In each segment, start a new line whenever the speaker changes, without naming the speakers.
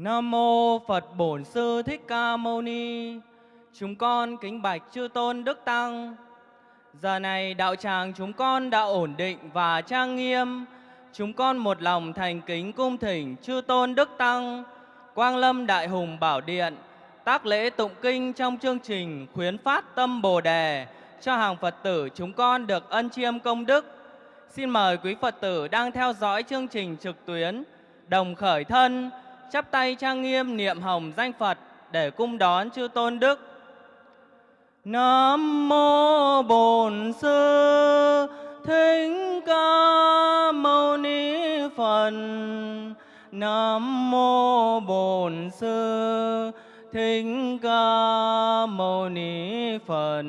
Nam mô Phật Bổn Sư Thích Ca Mâu Ni. Chúng con kính bạch chư tôn đức tăng. Giờ này đạo tràng chúng con đã ổn định và trang nghiêm. Chúng con một lòng thành kính cung thỉnh chư tôn đức tăng, Quang Lâm Đại Hùng Bảo Điện, tác lễ tụng kinh trong chương trình khuyến phát tâm Bồ đề cho hàng Phật tử chúng con được ân chiêm công đức. Xin mời quý Phật tử đang theo dõi chương trình trực tuyến đồng khởi thân chắp tay trang nghiêm niệm hồng danh Phật để cung đón chư tôn đức. Nam mô Bổn Sư Thích Ca Mâu Ni Phật. Nam mô Bổn Sư Thích Ca Mâu Ni Phật.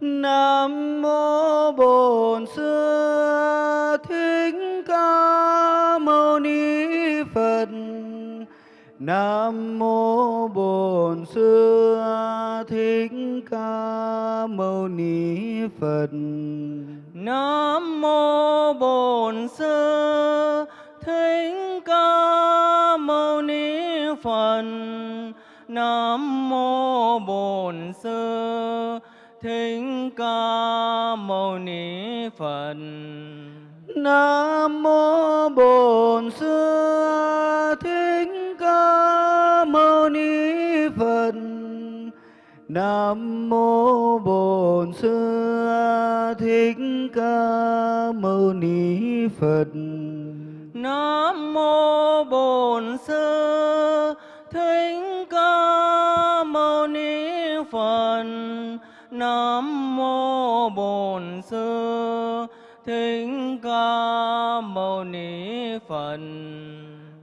Nam mô Bổn Sư Nam mô Bổn Sư Thích Ca Mâu Ni Phật.
Nam mô Bổn Sư Thích Ca Mâu Ni Phật. Nam mô Bổn Sư Thích Ca Mâu Ni Phật.
Nam mô Bổn Sư Nam mô Bổn Sư Thích Ca Mâu Ni Phật.
Nam mô Bổn Sư Thích Ca Mâu Ni Phật. Nam mô Bổn Sư Thích Ca Mâu Ni Phật.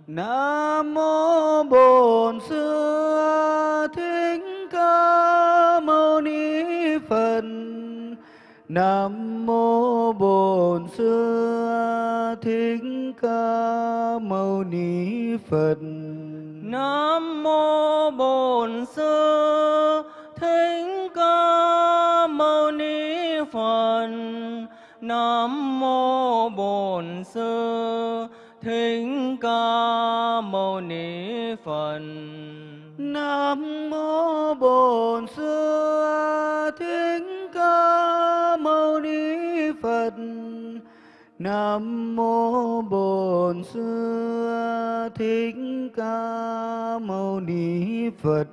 Nam mô Bổn Sư Nam mô Bổn Sư Thích Ca Mâu Ni Phật.
Nam mô Bổn Sư Thích Ca Mâu Ni Phật. Nam mô Bổn Sư Thích Ca Mâu Ni Phật.
Nam mô Bổn Sư Thích Ca Mâu Ni Phật.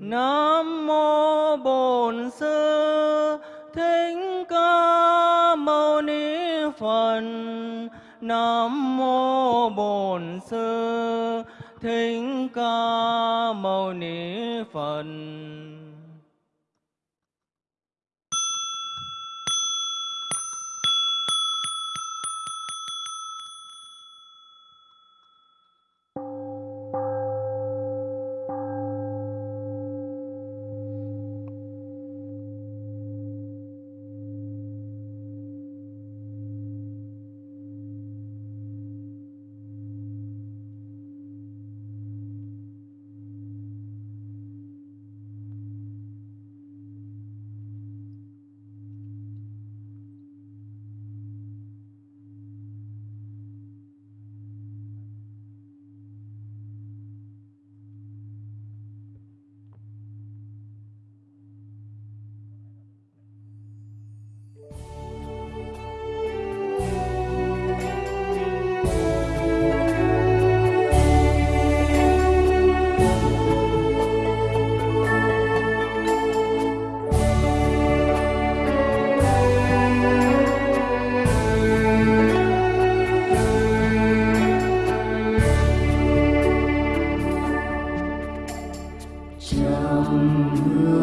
Nam mô Bổn Sư Thích Ca Mâu Ni Phật.
Nam mô Bổn Sư Thích Ca Mâu Ni Phật. home.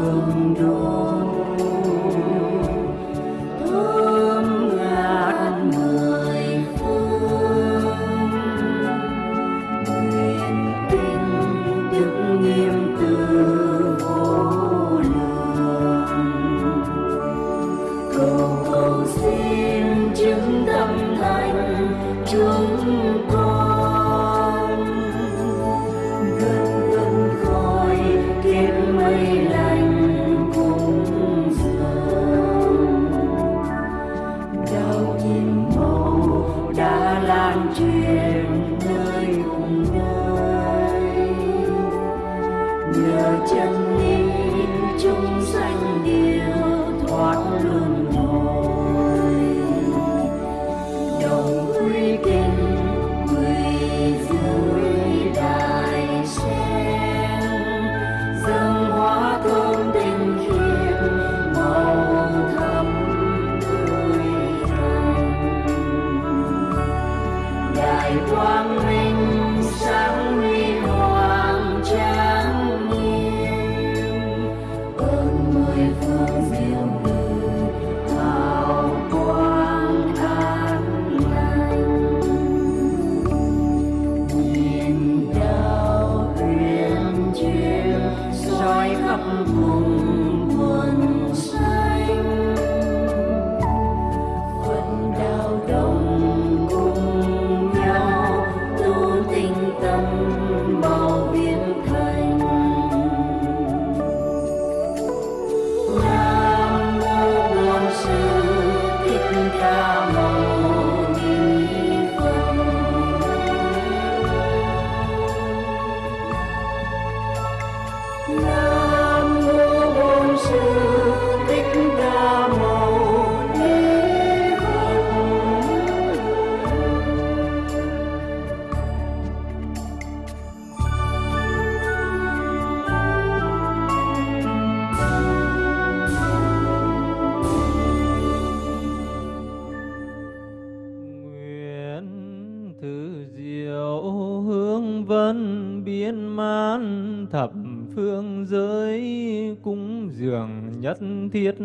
Nhất
thiết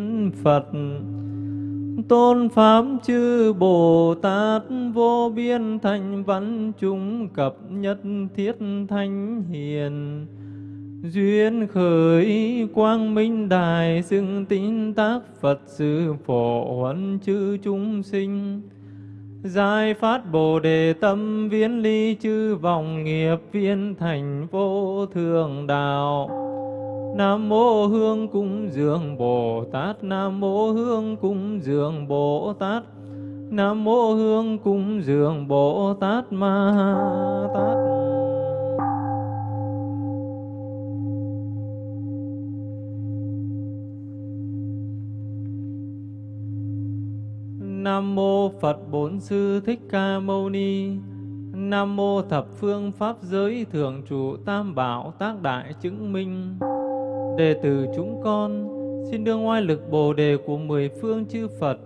Phật. Tôn Pháp chư Bồ Tát vô biên thành văn chúng cập nhất thiết thanh hiền. Duyên khởi quang minh đài xưng tín tác Phật sự phổ huấn chư chúng sinh. Giải phát Bồ Đề tâm viễn ly chư vòng nghiệp viên thành vô thường đạo. Nam mô Hương cúng dường Bồ Tát. Nam mô Hương cúng dường Bồ Tát. Nam mô Hương cúng dường Bồ Tát Ma Tát. Nam mô Phật Bổn Sư Thích Ca Mâu Ni. Nam mô Thập Phương Pháp Giới Thường Trụ Tam Bảo Tác Đại Chứng Minh. Đệ tử chúng con xin đương oai lực Bồ đề của mười phương chư Phật,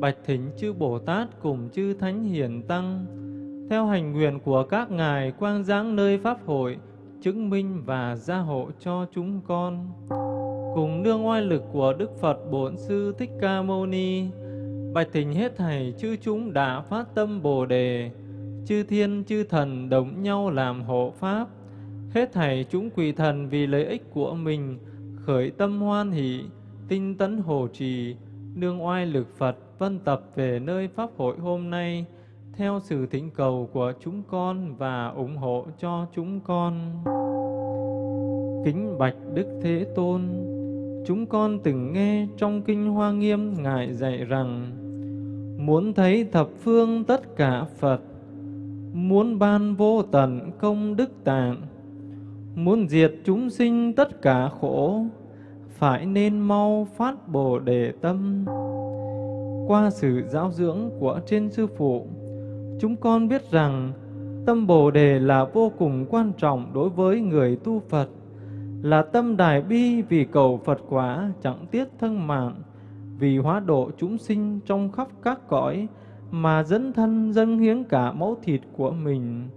bạch thỉnh chư Bồ Tát cùng chư Thánh Hiền Tăng, theo hành nguyện của các ngài quang giáng nơi Pháp hội, chứng minh và gia hộ cho chúng con. Cùng nương oai lực của Đức Phật Bổn Sư Thích Ca Mâu Ni, bạch thỉnh hết thảy chư chúng đã phát tâm Bồ đề, chư thiên chư thần đồng nhau làm hộ Pháp, Hết thảy chúng quỳ thần vì lợi ích của mình, khởi tâm hoan hỷ, tinh tấn hồ trì, nương oai lực Phật vân tập về nơi Pháp hội hôm nay, theo sự thỉnh cầu của chúng con và ủng hộ cho chúng con. Kính Bạch Đức Thế Tôn, chúng con từng nghe trong Kinh Hoa Nghiêm Ngài dạy rằng, muốn thấy thập phương tất cả Phật, muốn ban vô tận công đức tạng, muốn diệt chúng sinh tất cả khổ, phải nên mau phát Bồ Đề tâm. Qua sự giáo dưỡng của trên sư phụ, chúng con biết rằng tâm Bồ Đề là vô cùng quan trọng đối với người tu Phật, là tâm đại bi vì cầu Phật quả chẳng tiếc thân mạng, vì hóa độ chúng sinh trong khắp các cõi mà dẫn thân dâng hiến cả máu thịt của mình.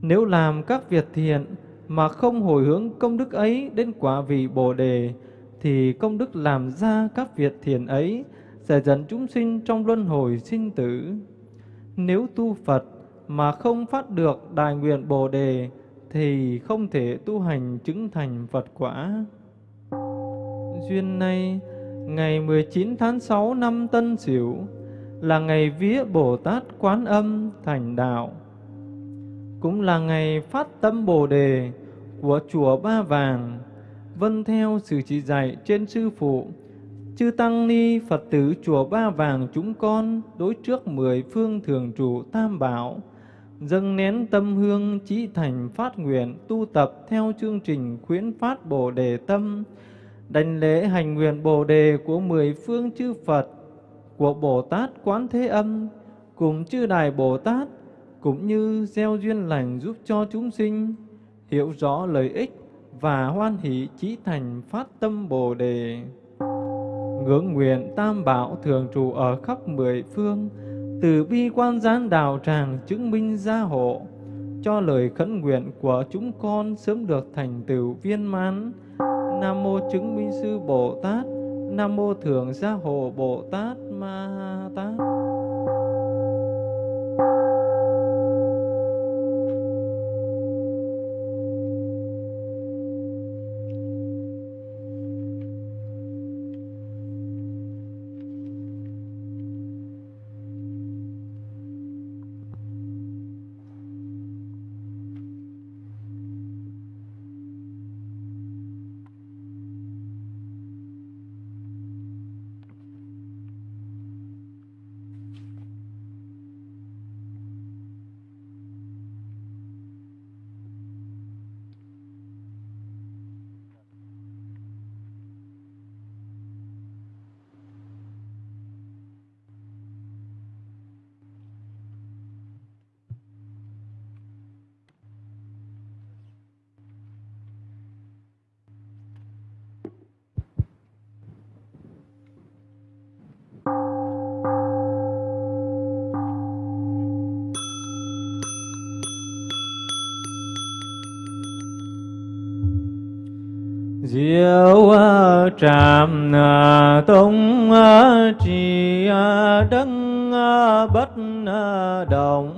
Nếu làm các việc thiện, mà không hồi hướng công đức ấy đến quả vị Bồ đề thì công đức làm ra các việc thiền ấy sẽ dẫn chúng sinh trong luân hồi sinh tử. Nếu tu Phật mà không phát được đại nguyện Bồ đề thì không thể tu hành chứng thành Phật quả. Duyên này, ngày 19 tháng 6 năm Tân Sửu là ngày vía Bồ Tát Quán Âm thành đạo cũng là ngày phát tâm Bồ Đề của chùa Ba Vàng, vân theo sự chỉ dạy trên sư phụ, chư tăng ni Phật tử chùa Ba Vàng chúng con đối trước mười phương thường trụ tam bảo, dâng nén tâm hương trí thành phát nguyện tu tập theo chương trình khuyến phát Bồ đề tâm, đảnh lễ hành nguyện Bồ đề của mười phương chư Phật, của Bồ Tát Quán Thế Âm, cùng chư Đại Bồ Tát, cũng như gieo duyên lành giúp cho chúng sinh hiểu rõ lợi ích và hoan hỷ chí thành phát tâm Bồ đề. Ngưỡng nguyện tam bảo thường trụ ở khắp mười phương, từ bi quan gián đạo tràng chứng minh gia hộ, cho lời khấn nguyện của chúng con sớm được thành tựu viên mãn. Nam mô chứng minh sư Bồ Tát, Nam mô thường gia hộ Bồ Tát Ma Tát. Diệu trạm tông trì đấng bất động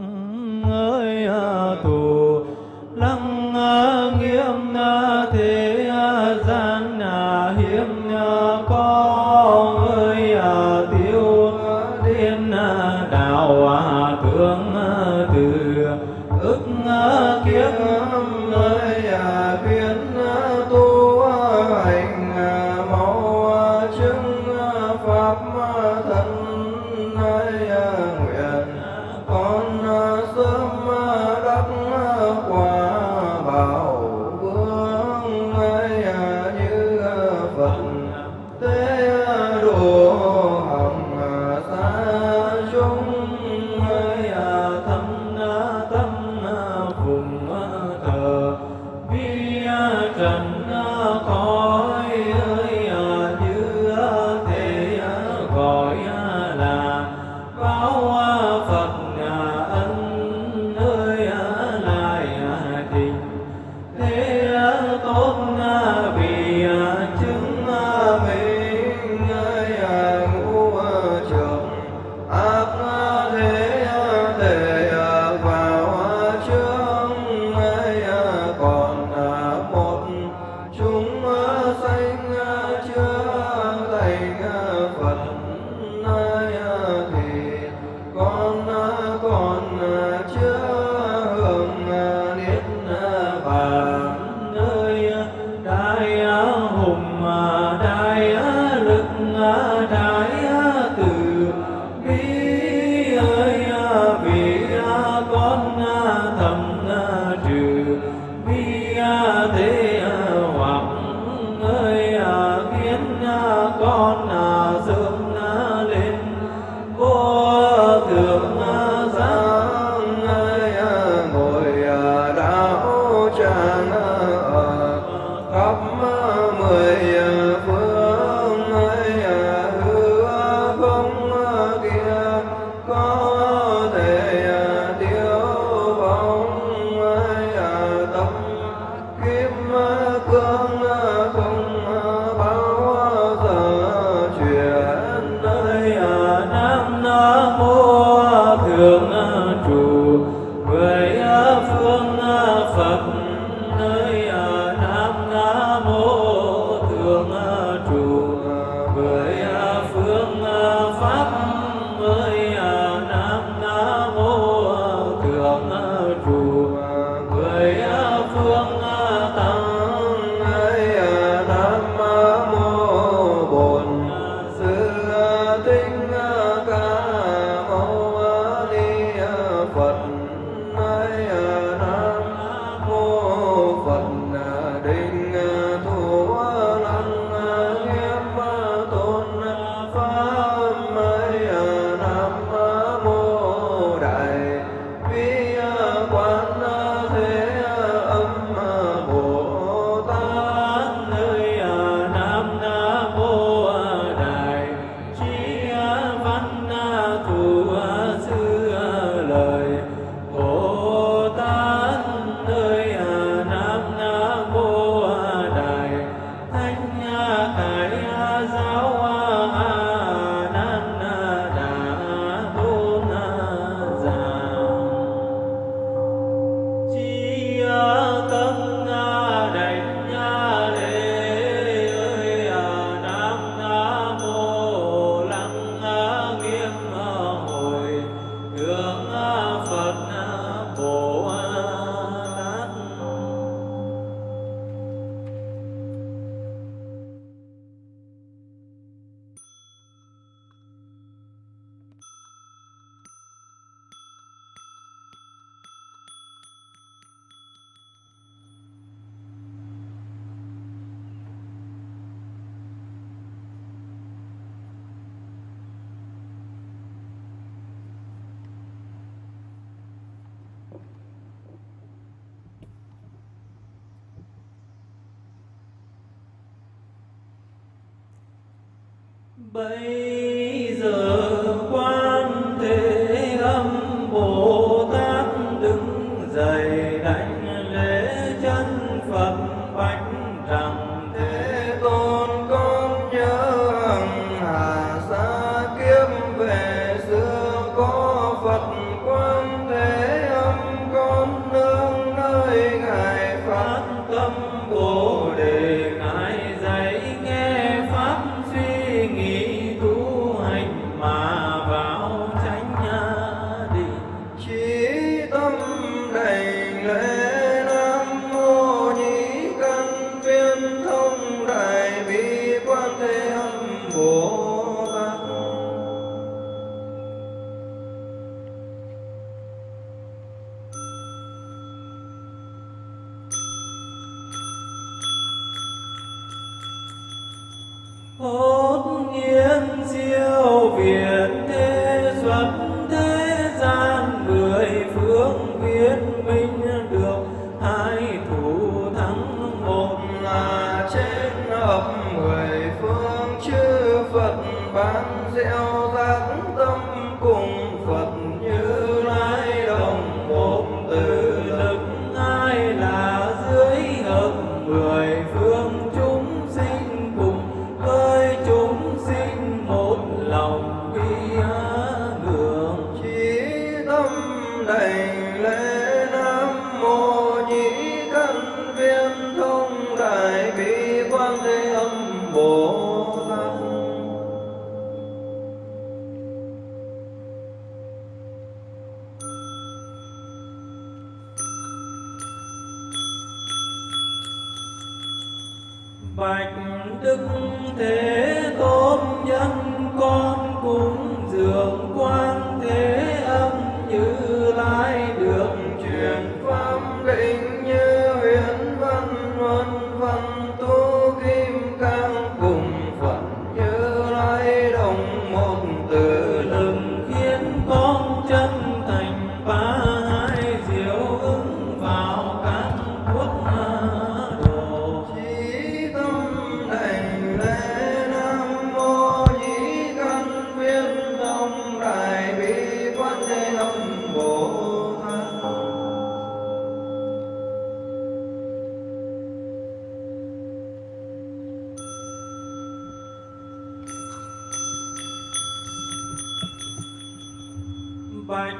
bạch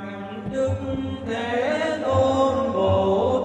đức thế tôn
bồ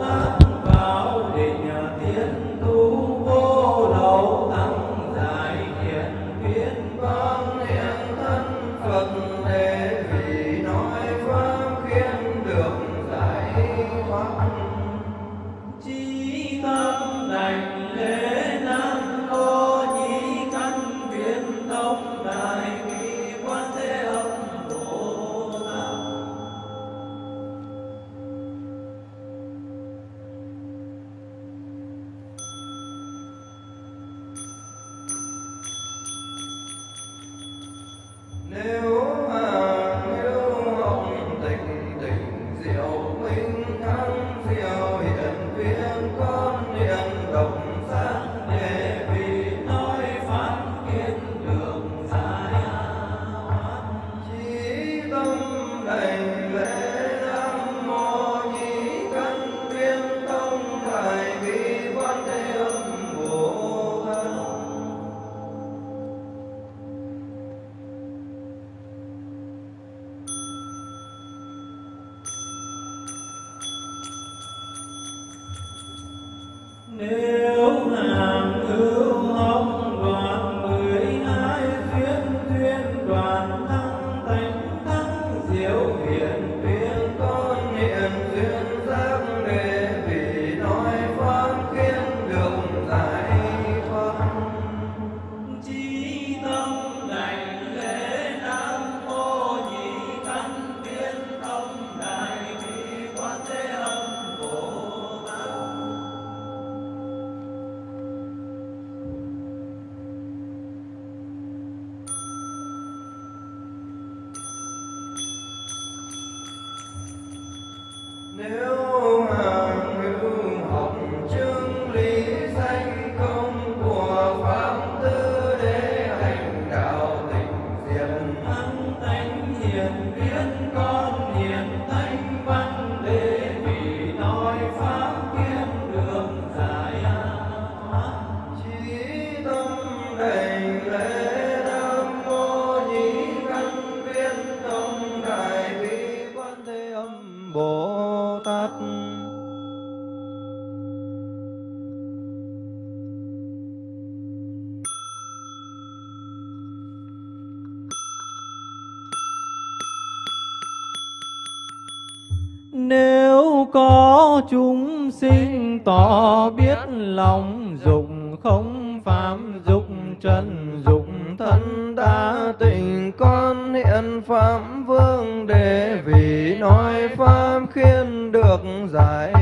lòng dục, không phạm dục, trần dục, thân ta
tình con hiện phạm vương để vì nói pháp khiến được giải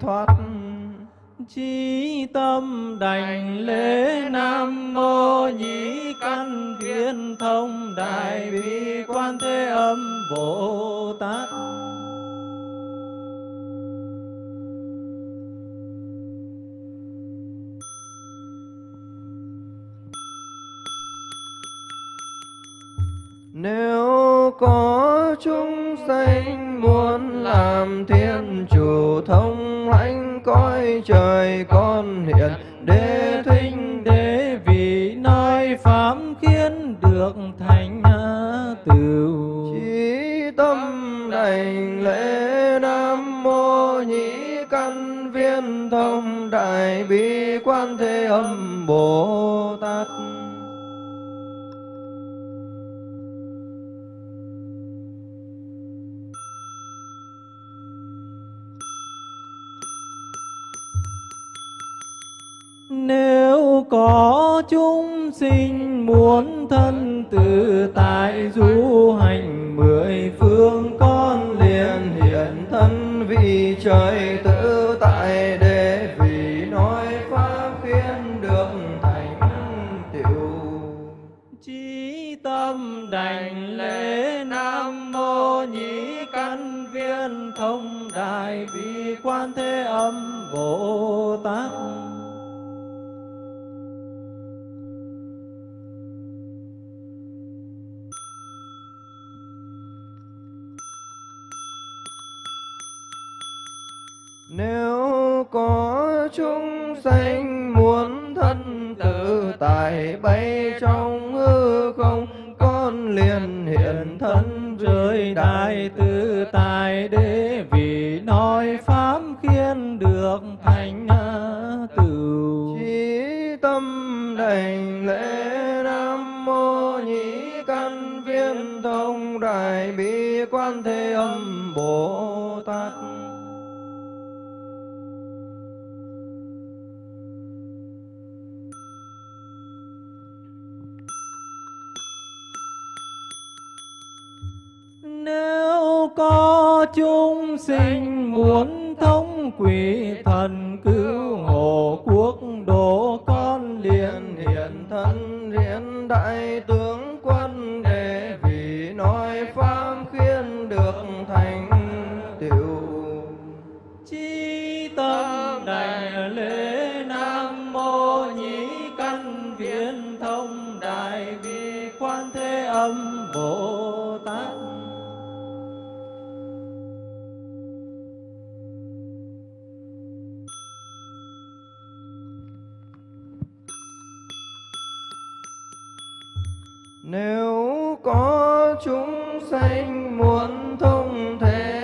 thoát.
Chí tâm đảnh lễ nam mô nhĩ căn thiên thông đại bi quan thế âm bồ tát.
Nếu có chúng sanh muốn làm thiên chủ thông lãnh, cõi trời con hiện, đế thinh
đế vì nói pháp khiến được thành à, tựu.
Chí tâm đảnh lễ nam mô nhĩ căn viên thông đại bi quan thế âm bồ tát.
Nếu có chúng sinh muốn thân tự tại du hành mười
tại bay trong hư không, con liền hiện thân
rơi đại tự tại để vì nói pháp khiến được thành tựu
Chí tâm đảnh lễ Nam Mô Nhĩ Căn Viên Thông Đại Bi Quan Thế Âm Bồ Tát.
Nếu có chúng sinh muốn thông quỷ thần cứu hộ quốc độ con liền
hiện thân hiện đại tướng quân để vì nói pháp khiến được thành tựu.
Chi tâm đảnh lễ nam mô nhĩ căn viên thông đại bi quan thế âm
Nếu có chúng sanh muốn thông thế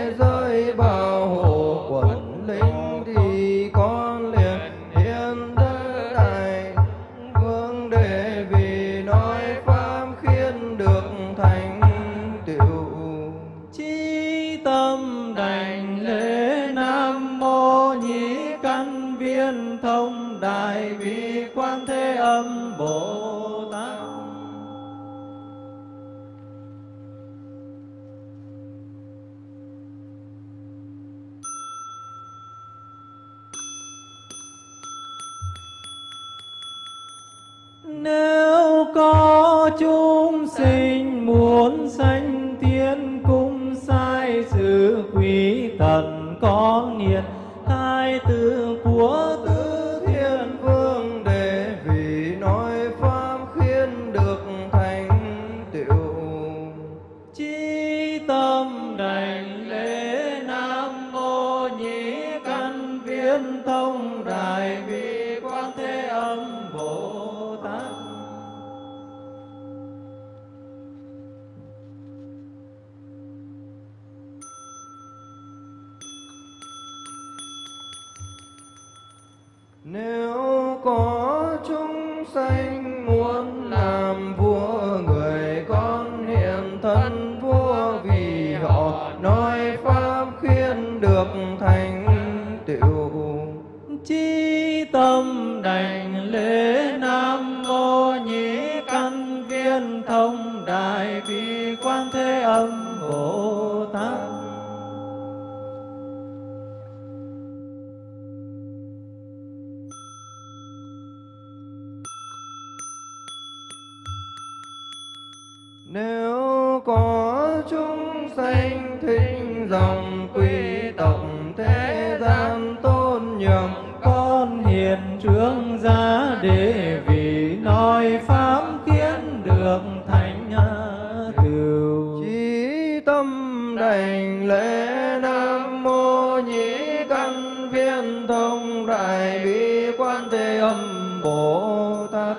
đại
bi quan thế âm bồ tát.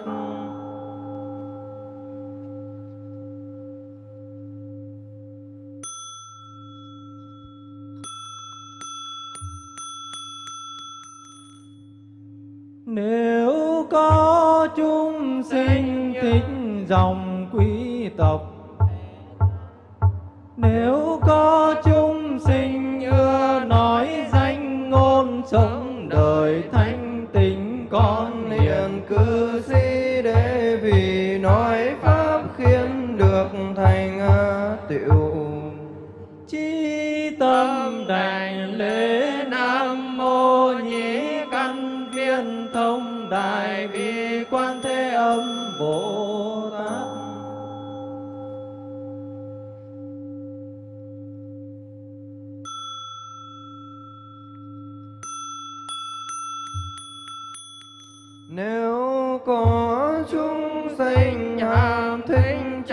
Nếu có chúng sinh thích dòng quý tộc, Nếu có chúng sinh ưa nói danh ngôn sống con
hiền
cứ.
cư sĩ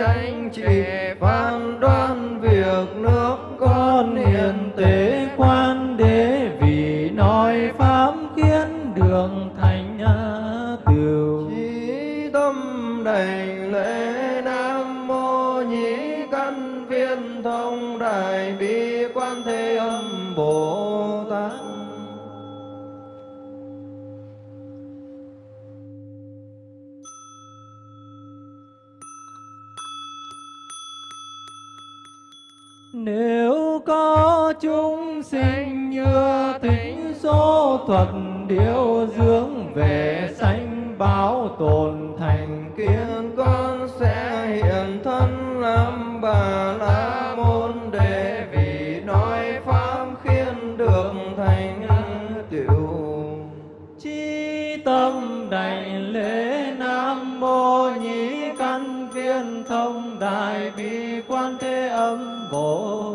anh tranh phán đoán việc nước
con hiền tế. Nếu có chúng sinh như tính số thuật điều dưỡng về sanh báo tồn thành kiến
con sẽ hiện thân làm bà la môn để
Căn Thông Đại Bi Quan Thế Âm Bồ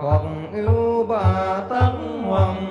hoặc yêu bà tắc
hoàng.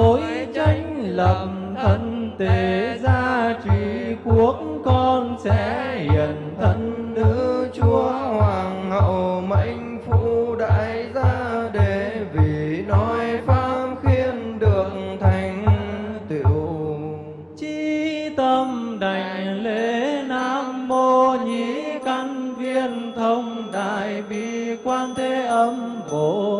Lỗi tránh tranh thân tề gia trị quốc con sẽ hiền thân. Nữ
chúa hoàng hậu mệnh phụ đại gia để vì nói pháp khiến được thành tựu.
Chi tâm đảnh lễ Nam Mô Nhĩ Căn Viên Thông Đại Bi Quan Thế Âm Bồ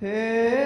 thế
là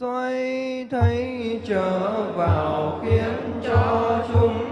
xoay thấy trở vào khiến cho chúng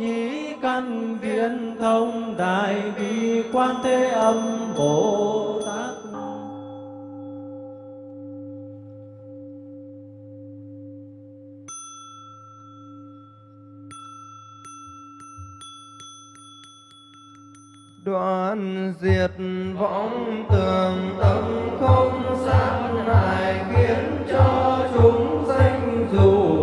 nhĩ căn viên thông đại bi quan thế âm bồ tát.
Đoạn diệt võng tường tâm không sát hại khiến cho chúng danh dù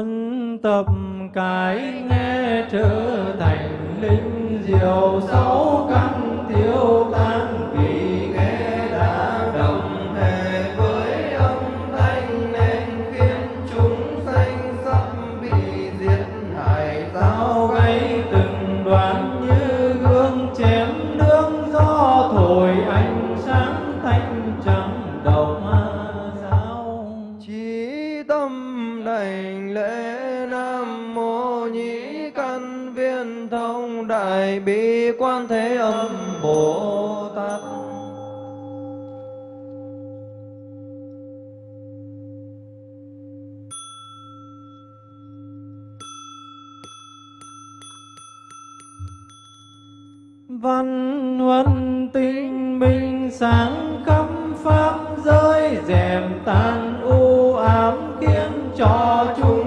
huân tập cái nghe trở thành linh diệu sáu căn thiếu tan
quan thế âm bồ tát.
Văn huân tinh minh sáng khắp pháp giới dèm tan u ám khiến cho chúng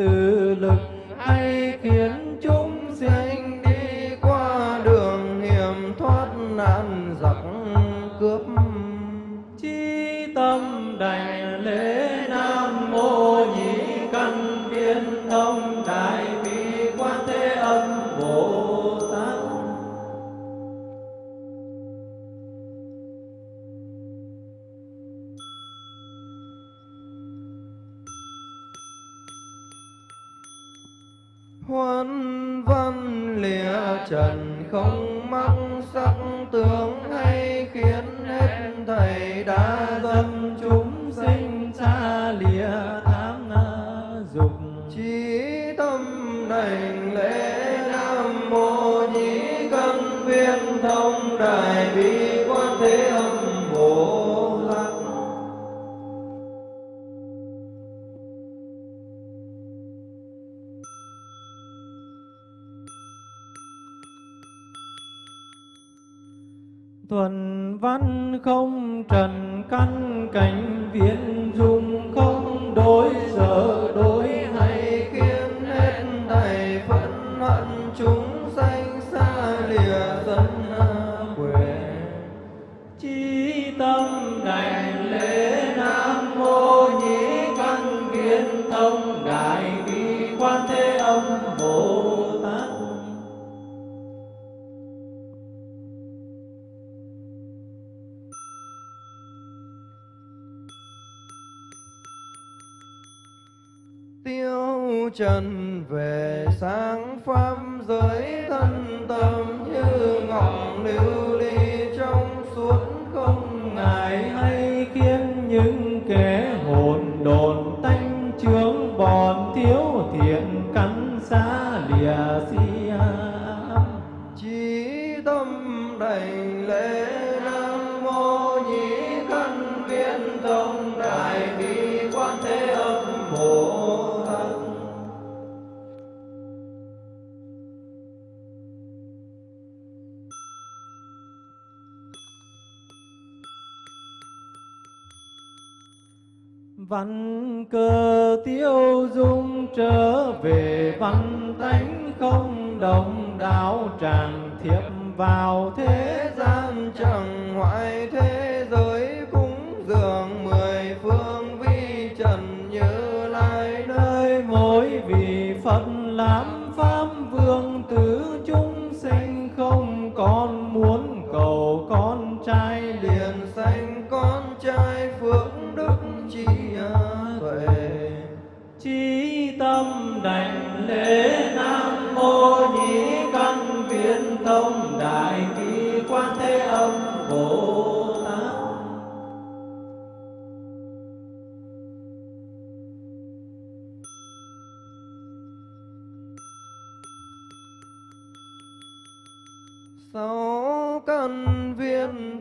từ lực hay khiến chúng sinh
đi qua đường hiểm thoát nạn giặc cướp.
Chi tâm đành lễ
Văn
cơ tiêu dung trở về, văn tánh không đồng đạo, tràng thiệp vào thế
gian chẳng hoại thế giới cúng dường mười phương vi trần như lai
nơi mỗi vị Phật làm pháp vương tứ chúng sinh không còn muốn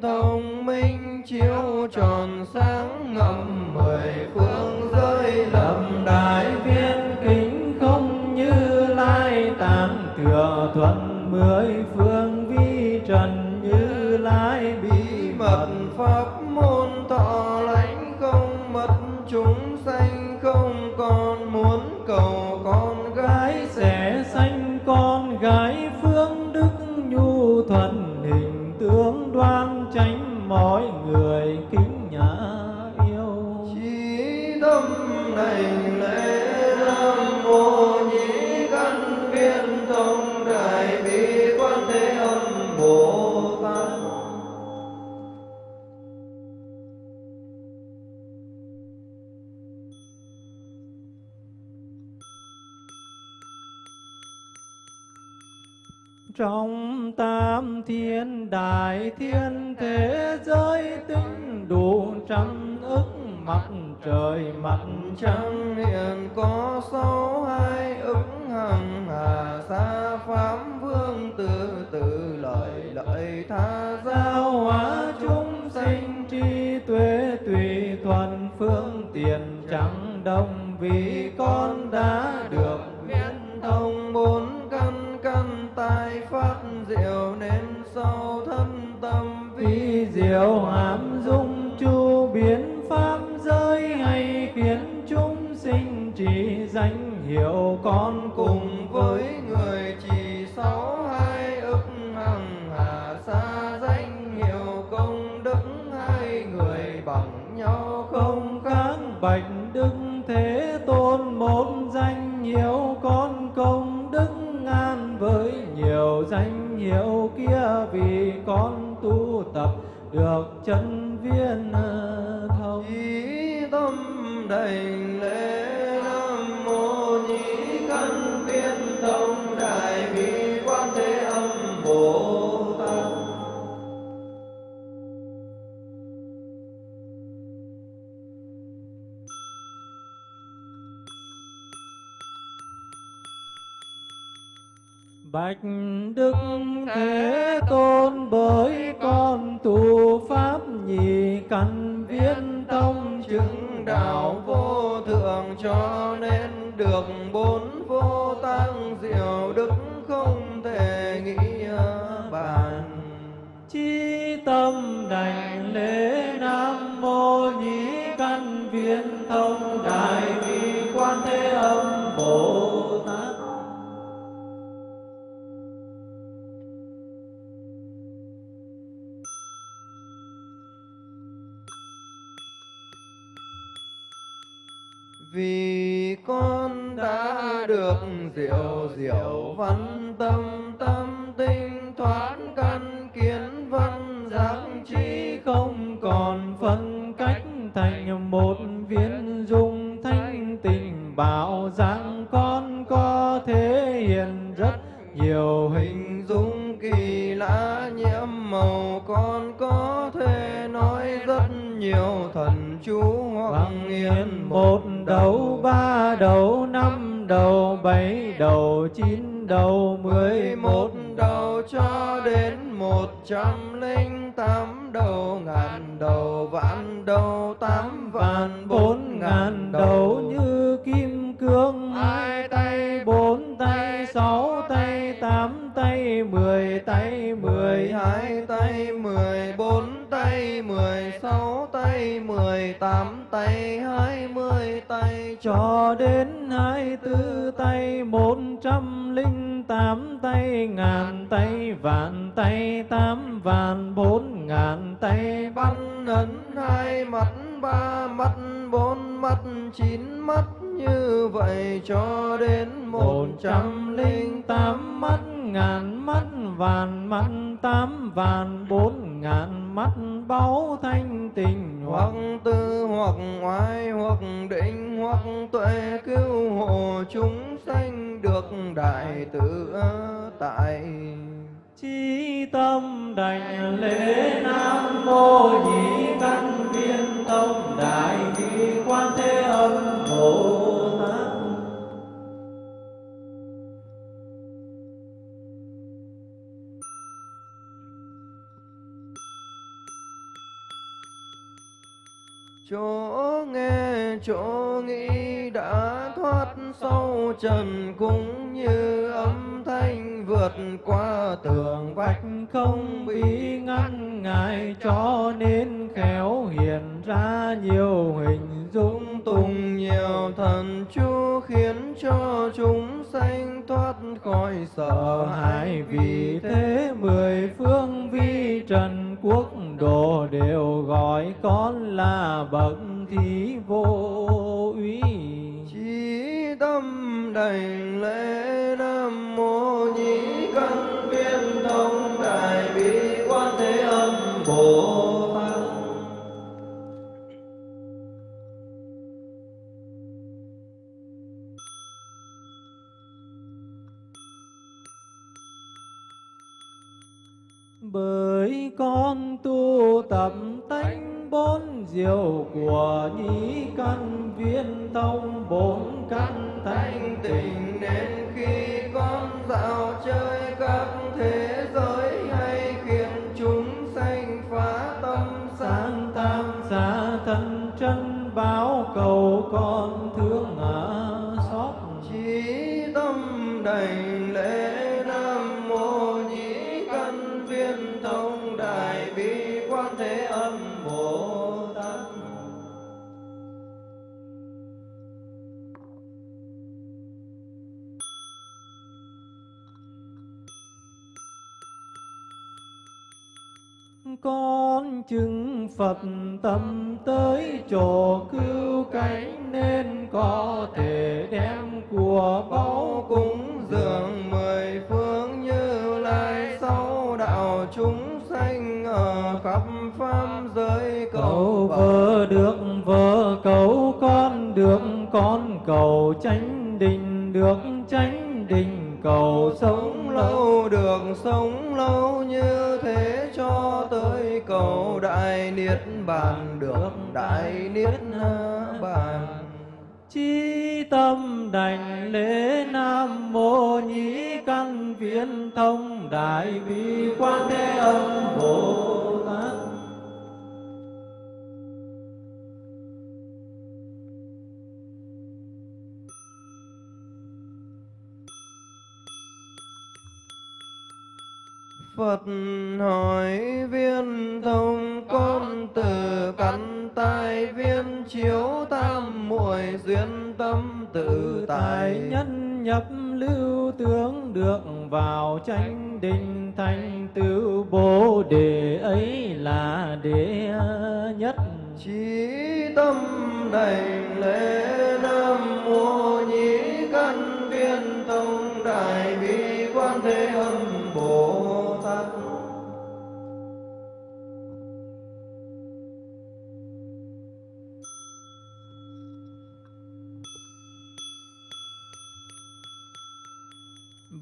thông
minh chiếu tròn sáng ngầm mười phương giới lầm đại
viên kính không như lai tạng thừa thuận mười phương vi trần như lai
bí mật. Pháp môn thọ lãnh không mất chúng sanh không còn muốn cầu con gái
sẽ sanh con gái. Phương đức nhu thuận hình tướng đoan mỗi người kính trong tam thiên đại thiên thế giới tinh đủ trăm ức mặt trời mặt trăng.
Hiện có sáu hai ức hằng hà sa pháp vương từ từ lợi lợi tha
giáo hóa chúng sinh trí tuệ tùy thuận phương tiền chẳng đồng vì con đã
diệu nên sâu thân tâm
vi
vi
diệu hàm dung, chu biến pháp giới hay khiến chúng sinh chỉ danh hiệu con được chân viên ờ, thông.
Chí tâm đảnh lễ nam mô nhĩ căn viên thông đại bi quan thế âm bồ tát.
Bạch Đức Thế Tôn bởi con tu Pháp nhị căn viên tông chứng
đạo vô thượng cho nên được bốn vô tăng diệu đức không thể nghĩ bàn.
Chi tâm đảnh lễ Nam Mô nhị Căn Viên Thông Đại Bi Quan Thế Âm Bồ
vì con đã được diệu diệu văn tâm tâm tinh thoát căn kiến chỗ nghe chỗ nghĩ đã thoát sâu trần cũng như âm thanh vượt qua tường vách,
không bị ngăn ngại cho nên khéo hiện ra nhiều hình dung
tùng nhiều thần chú khiến cho chúng sanh thoát khỏi sợ hãi.
Vì thế mười phương vi trần quốc độ đều gọi con là bậc thí vô
đảnh lễ nam mô nhĩ căn viên thông đại bi quan thế âm bồ tát.
Bởi con tu tập tánh bốn diệu của nhĩ căn viên thông bốn căn
thanh
tịnh.
Nên khi con dạo chơi các thế giới hay khiến chúng sanh phá tâm
sáng tam xa thân chân báo cầu con thương ngã xót.
Chí tâm đảnh lễ
con chứng Phật tâm tới chỗ cứu cánh nên có thể đem của báu
cúng dường mười phương như lai sau đạo chúng sanh ở khắp pháp giới.
Cầu
cầu
vợ được vợ, cầu con được con, cầu chánh định được chánh định cầu sống
lâu được sống lâu như thế cho tới cầu đại niết bàn, được đại niết bàn.
Chi tâm đảnh lễ Nam Mô Nhĩ Căn Viễn Thông Đại Bi Quan Thế Âm Bồ
Phật hỏi viên thông con từ căn tai viên chiếu tam muội duyên tâm tự tại.
Nhân nhập lưu tướng được vào chánh định thành tựu bồ đề ấy là đệ nhất.
Chí tâm đảnh lễ Nam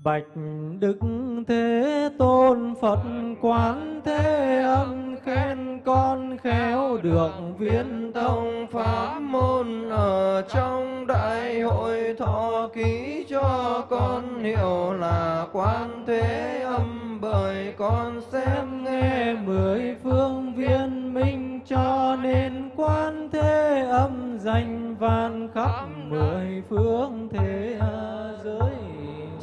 Bạch Đức Thế Tôn Phật Quán Thế Âm khen con khéo được viên
thông pháp môn ở trong đại hội thọ ký cho con hiểu là quan thế âm bởi con xem nghe
mười phương viên minh cho nên quan thế âm danh vạn khắp mười phương thế giới.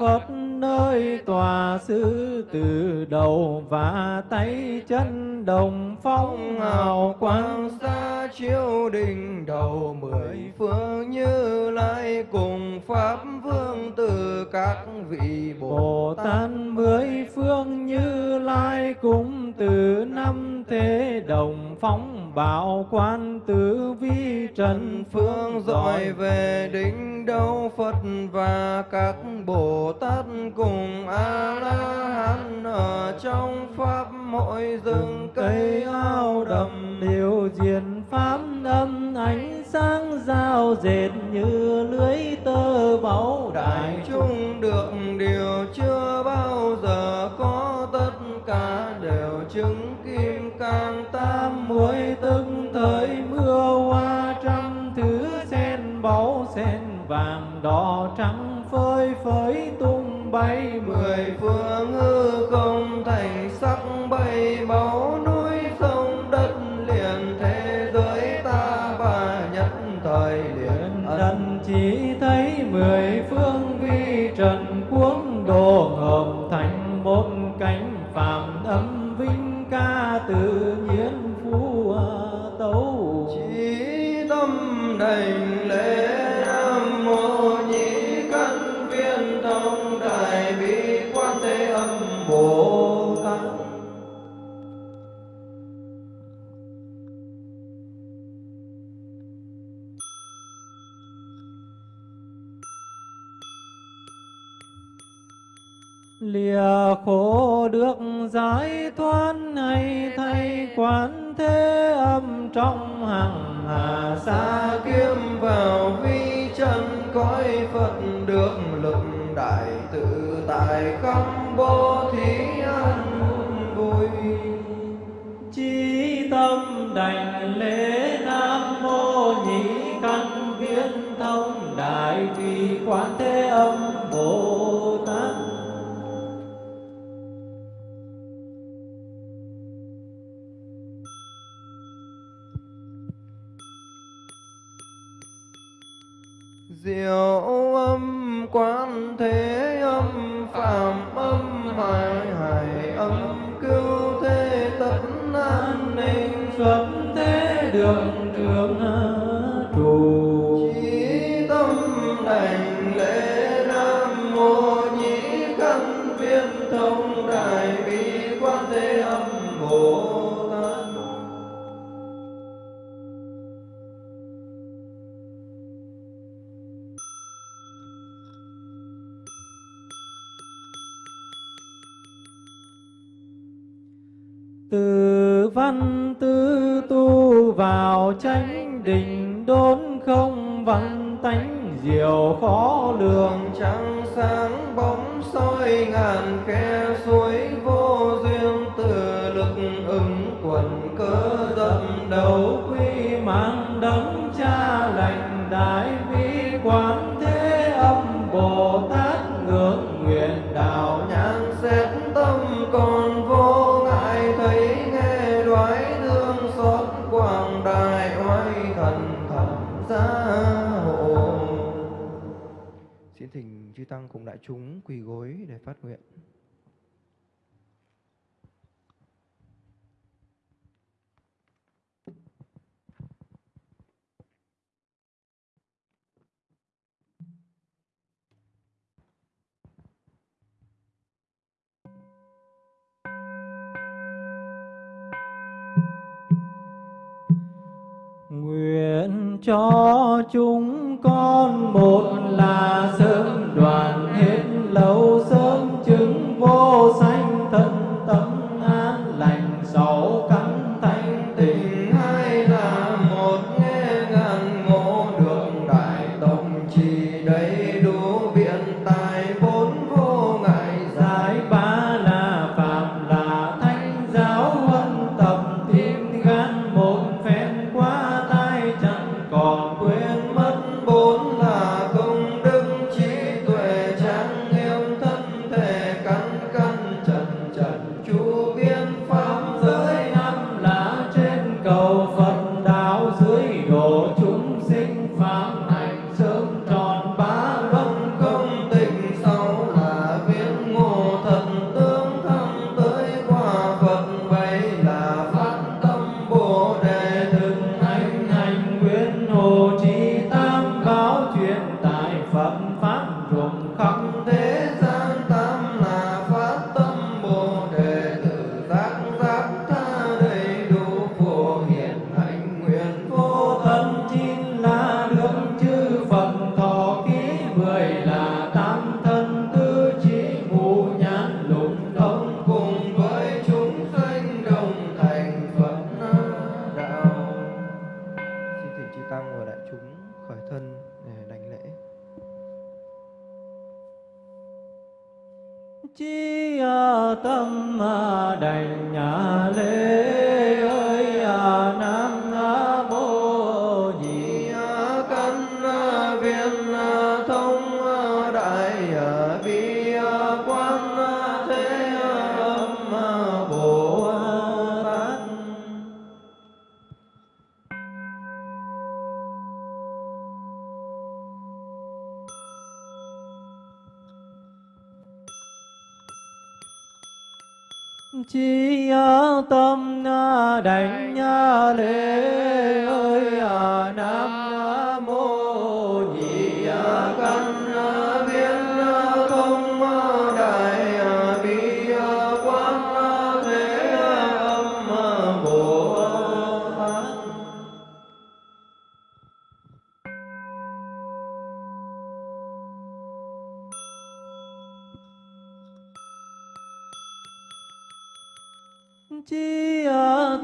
phật nơi tòa sư từ đầu và tay chân đồng phong hào quang
xa chiếu đỉnh đầu mười phương như lai cùng pháp vương từ các vị bồ
Bồ Tát mười phương như lai cũng từ năm thế đồng phóng bảo quan tử vi trần
phương dọi về đỉnh đâu Phật và các Bồ Tát cùng A La Hán ở trong pháp hội rừng cây ao đầm
điều diện pháp âm ánh sáng giao dệt như lưới tơ báu đại
chúng được điều chưa bao giờ có tất cả đều chứng kim cang tam
muội từng thời mưa hoa trăm thứ sen báu sen vàng đỏ trắng phơi bay
mười phương hư không thành sắc bay báu
được giải thoát hay thay quán thế âm trong hằng hà
xa kiếm vào vi chân cõi phật được lực đại tự tại không bố thí an vui.
Chí tâm đảnh lễ nam mô nhị căn viên thông đại tùy quán thế âm bồ
diệu âm, quán thế âm phạm âm hải hải âm, cứu thế tất an ninh,
xuất thế đường trường tránh chánh định đốn không văn tánh diệu khó lường,
trăng sáng bóng soi ngàn khe suối vô duyên, từ lực ứng quần cơ dậm đầu
quy
mang chư tăng cùng đại chúng quỳ gối để phát nguyện.
Cho chúng con một là sớm đoàn hết lâu, sớm chứng vô sanh thân tâm an lành, sáu căn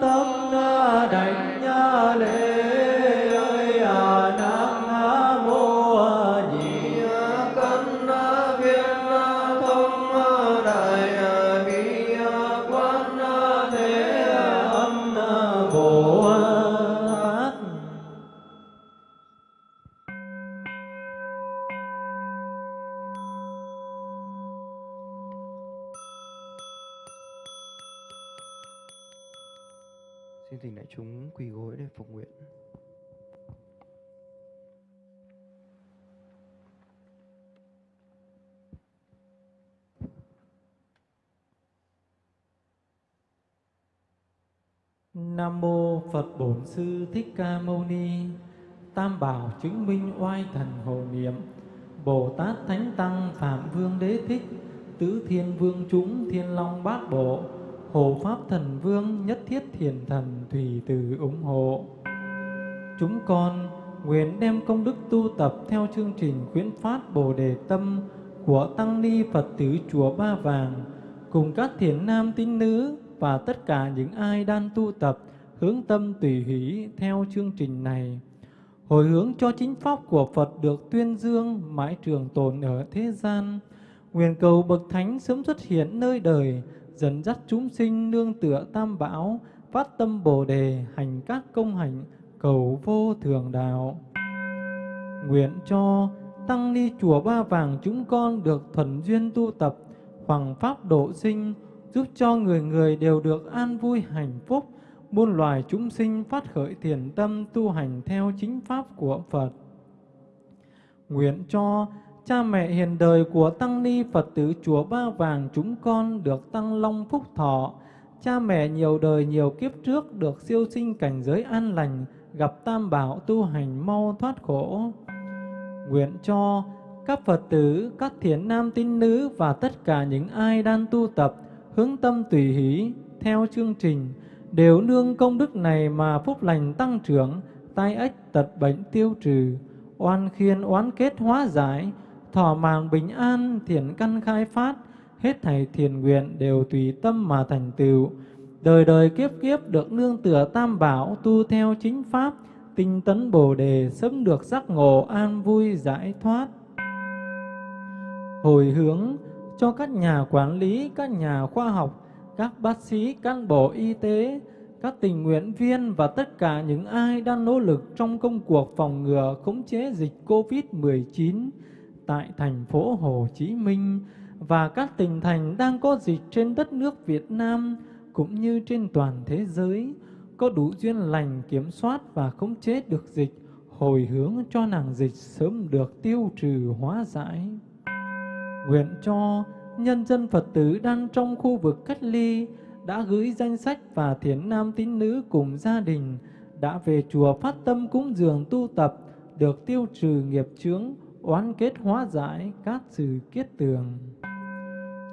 tâm đảnh lễ quỳ gối để phục nguyện.
Nam mô Phật Bổn Sư Thích Ca Mâu Ni. Tam bảo chứng minh oai thần hộ niệm. Bồ Tát Thánh Tăng Phạm Vương Đế Thích, Tứ Thiên Vương chúng Thiên Long Bát Bộ, Hộ Pháp Thần Vương Nhất Thiết Thiền Thần Thủy Từ ủng hộ. Chúng con nguyện đem công đức tu tập theo chương trình khuyến phát Bồ Đề Tâm của Tăng Ni Phật tử Chùa Ba Vàng cùng các thiền nam tín nữ và tất cả những ai đang tu tập hướng tâm tùy hỷ theo chương trình này. Hồi hướng cho chính pháp của Phật được tuyên dương mãi trường tồn ở thế gian. Nguyện cầu bậc thánh sớm xuất hiện nơi đời, dẫn dắt chúng sinh nương tựa tam bảo, phát tâm Bồ đề, hành các công hạnh, cầu vô thường đạo. Nguyện cho tăng ni chùa Ba Vàng chúng con được thuần duyên tu tập, hoàng pháp độ sinh, giúp cho người người đều được an vui hạnh phúc, muôn loài chúng sinh phát khởi thiền tâm tu hành theo chính pháp của Phật. Nguyện cho cha mẹ hiền đời của tăng ni Phật tử chùa Ba Vàng chúng con được tăng long phúc thọ, cha mẹ nhiều đời nhiều kiếp trước được siêu sinh cảnh giới an lành, gặp tam bảo tu hành mau thoát khổ. Nguyện cho các Phật tử, các thiện nam tín nữ và tất cả những ai đang tu tập, hướng tâm tùy hỷ theo chương trình, đều nương công đức này mà phúc lành tăng trưởng, tai ếch tật bệnh tiêu trừ, oan khiên oán kết hóa giải, thọ mạng bình an, thiện căn khai phát, hết thảy thiền nguyện đều tùy tâm mà thành tựu. Đời đời kiếp kiếp được nương tựa tam bảo, tu theo chính pháp, tinh tấn bồ đề, sớm được giác ngộ an vui giải thoát. Hồi hướng cho các nhà quản lý, các nhà khoa học, các bác sĩ, cán bộ y tế, các tình nguyện viên và tất cả những ai đang nỗ lực trong công cuộc phòng ngừa khống chế dịch COVID-19 tại thành phố Hồ Chí Minh và các tỉnh thành đang có dịch trên đất nước Việt Nam cũng như trên toàn thế giới có đủ duyên lành kiểm soát và khống chế được dịch, hồi hướng cho nàng dịch sớm được tiêu trừ hóa giải. Nguyện cho nhân dân Phật tử đang trong khu vực cách ly đã gửi danh sách và thiền nam tín nữ cùng gia đình đã về chùa phát tâm cúng dường tu tập được tiêu trừ nghiệp chướng, oán kết hóa giải các sự kiết tường.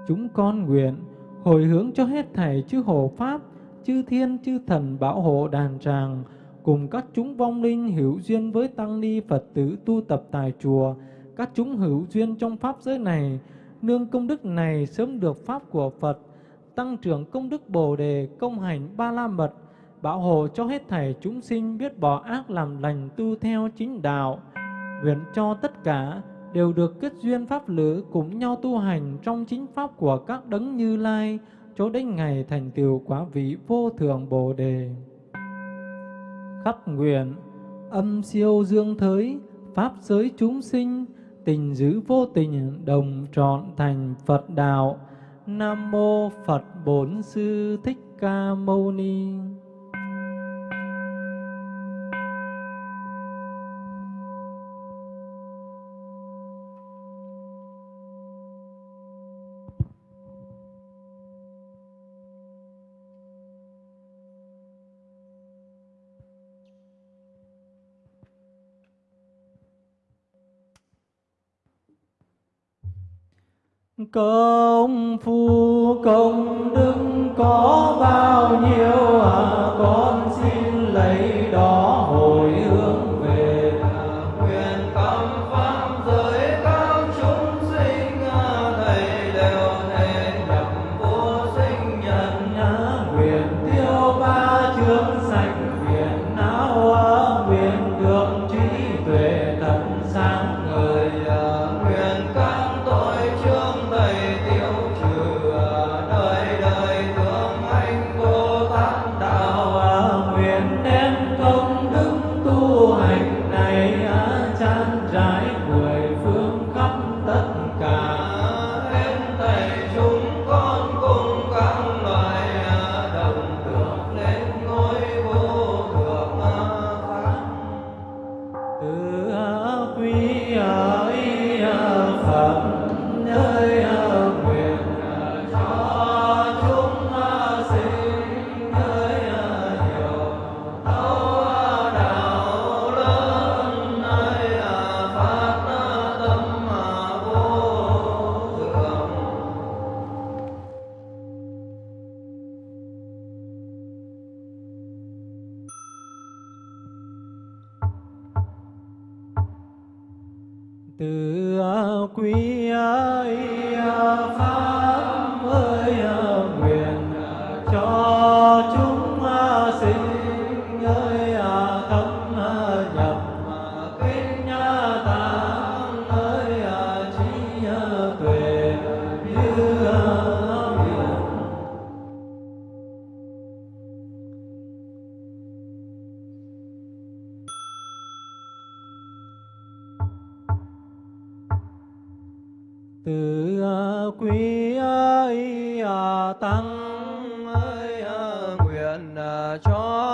Chúng con nguyện hồi hướng cho hết thảy chư hộ pháp, chư thiên, chư thần bảo hộ đàn tràng, cùng các chúng vong linh hữu duyên với tăng ni Phật tử tu tập tại chùa, các chúng hữu duyên trong pháp giới này, nương công đức này sớm được pháp của Phật, tăng trưởng công đức Bồ đề, công hành ba la mật, bảo hộ cho hết thảy chúng sinh biết bỏ ác làm lành tu theo chính đạo. Nguyện cho tất cả đều được kết duyên pháp lữ cùng nhau tu hành trong chính pháp của các đấng Như Lai, cho đến ngày thành tựu quả vị vô thượng Bồ đề. Khắp nguyện âm siêu dương thới, pháp giới chúng sinh, tình giữ vô tình đồng trọn thành Phật đạo. Nam mô Phật Bổn Sư Thích Ca Mâu Ni. Công phu công đức có bao nhiêu à, con xin lấy đó. quý ơi à, tăng ơi à, nguyện à, cho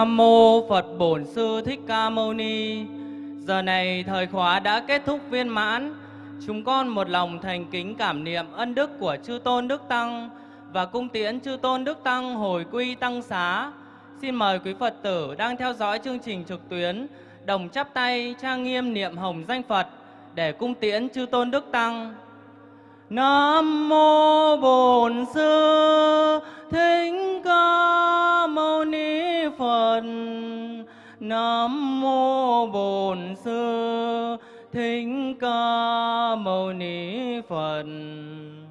Nam mô Phật Bổn Sư Thích Ca Mâu Ni. Giờ này thời khóa đã kết thúc viên mãn. Chúng con một lòng thành kính cảm niệm ân đức của chư tôn đức tăng và cung tiễn chư tôn đức tăng hồi quy tăng xá. Xin mời quý Phật tử đang theo dõi chương trình trực tuyến, đồng chắp tay trang nghiêm niệm hồng danh Phật để cung tiễn chư tôn đức tăng. Nam mô Bổn Sư Thích Ca Mâu Ni Phật. Nam mô Bổn Sư Thích Ca Mâu Ni Phật.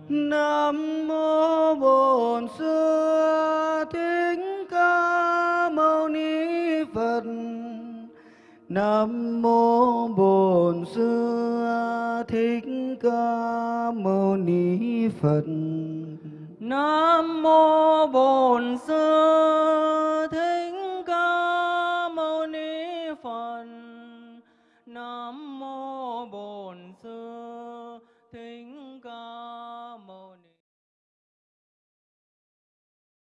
Nam mô Bổn Sư Thích Ca Mâu Ni Phật. Nam mô Bổn Sư Thích Ca Mâu Ni Phật.
Nam mô Bổn Sư